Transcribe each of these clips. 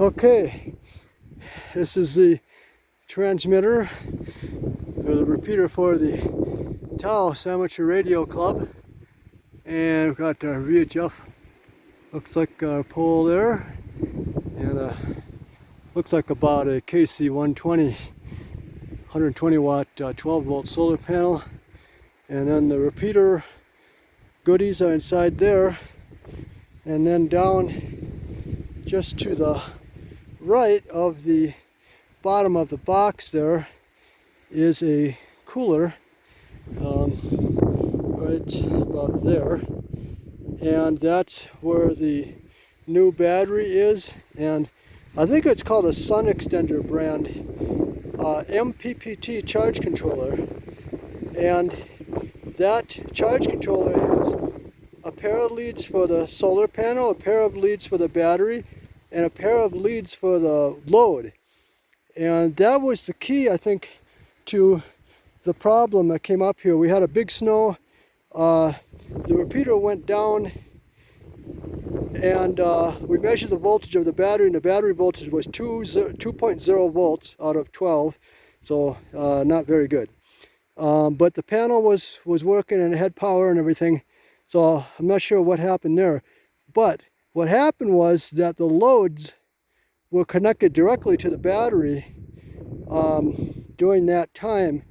Okay, this is the transmitter or the repeater for the Taos Amateur Radio Club. And we've got our VHF, looks like a pole there, and a, looks like about a KC120, 120 watt, uh, 12 volt solar panel. And then the repeater goodies are inside there. And then down just to the right of the bottom of the box there is a cooler um, right about there. And that's where the new battery is. And I think it's called a Sun Extender brand uh, MPPT charge controller. And that charge controller has a pair of leads for the solar panel, a pair of leads for the battery, and a pair of leads for the load. And that was the key, I think, to the problem that came up here. We had a big snow, uh, the repeater went down and uh, we measured the voltage of the battery and the battery voltage was 2.0 volts out of 12, so uh, not very good. Um, but the panel was, was working and it had power and everything, so I'm not sure what happened there. But what happened was that the loads were connected directly to the battery um, during that time.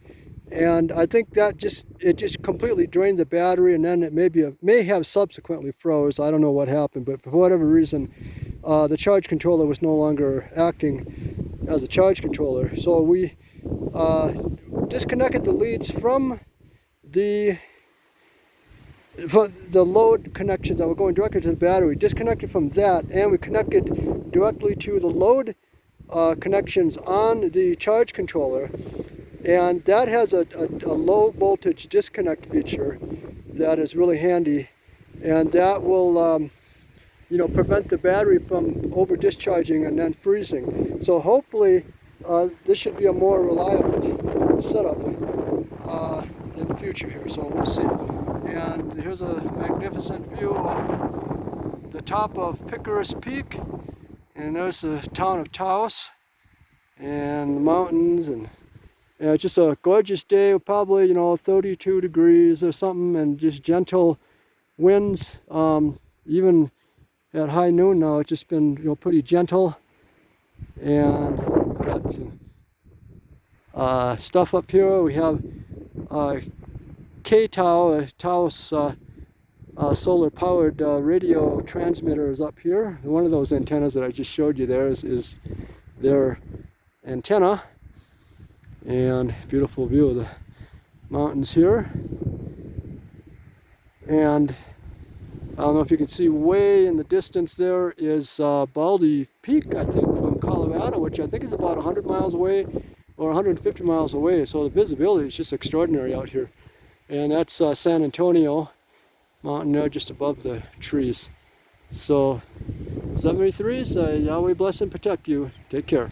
And I think that just, it just completely drained the battery and then it may, be a, may have subsequently froze. I don't know what happened, but for whatever reason, uh, the charge controller was no longer acting as a charge controller. So we uh, disconnected the leads from the the load connection that were going directly to the battery, disconnected from that, and we connected directly to the load uh, connections on the charge controller. And that has a, a, a, low voltage disconnect feature that is really handy. And that will, um, you know, prevent the battery from over discharging and then freezing. So hopefully uh, this should be a more reliable setup uh, in the future here. So we'll see. And here's a magnificent view of the top of Picuris Peak. And there's the town of Taos and the mountains and yeah, it's just a gorgeous day, probably, you know, 32 degrees or something and just gentle winds. Um, even at high noon now, it's just been, you know, pretty gentle. And got some uh, stuff up here. We have uh, KTAO, a Taos uh, uh, solar powered uh, radio transmitter is up here. One of those antennas that I just showed you there is, is their antenna. And beautiful view of the mountains here. And I don't know if you can see way in the distance there is uh, Baldy Peak, I think, from Colorado, which I think is about 100 miles away or 150 miles away. So the visibility is just extraordinary out here and that's uh, San Antonio mountain there just above the trees. So 73, so Yahweh bless and protect you. Take care.